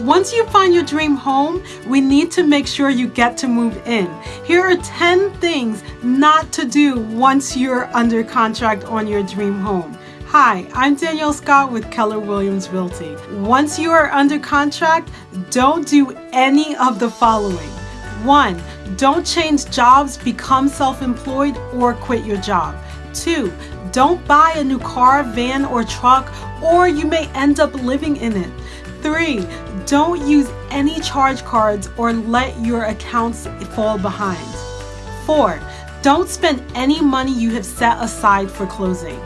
Once you find your dream home, we need to make sure you get to move in. Here are 10 things not to do once you're under contract on your dream home. Hi, I'm Danielle Scott with Keller Williams Realty. Once you are under contract, don't do any of the following. One, don't change jobs, become self-employed, or quit your job. Two, don't buy a new car, van, or truck, or you may end up living in it. Three, don't use any charge cards or let your accounts fall behind. Four, don't spend any money you have set aside for closing.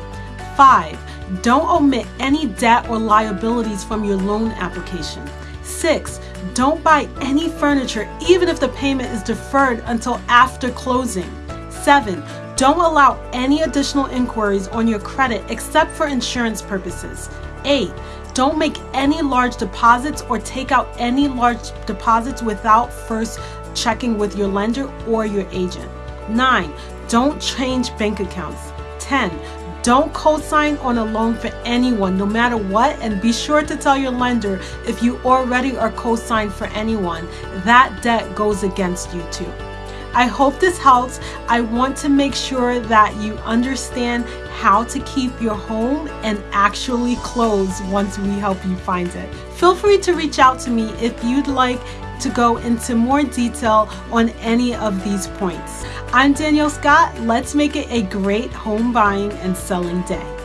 Five, don't omit any debt or liabilities from your loan application. Six, don't buy any furniture even if the payment is deferred until after closing. Seven, don't allow any additional inquiries on your credit except for insurance purposes. Eight, don't make any large deposits or take out any large deposits without first checking with your lender or your agent. 9. Don't change bank accounts. 10. Don't co-sign on a loan for anyone, no matter what, and be sure to tell your lender if you already are co-signed for anyone. That debt goes against you too. I hope this helps. I want to make sure that you understand how to keep your home and actually close once we help you find it. Feel free to reach out to me if you'd like to go into more detail on any of these points. I'm Danielle Scott. Let's make it a great home buying and selling day.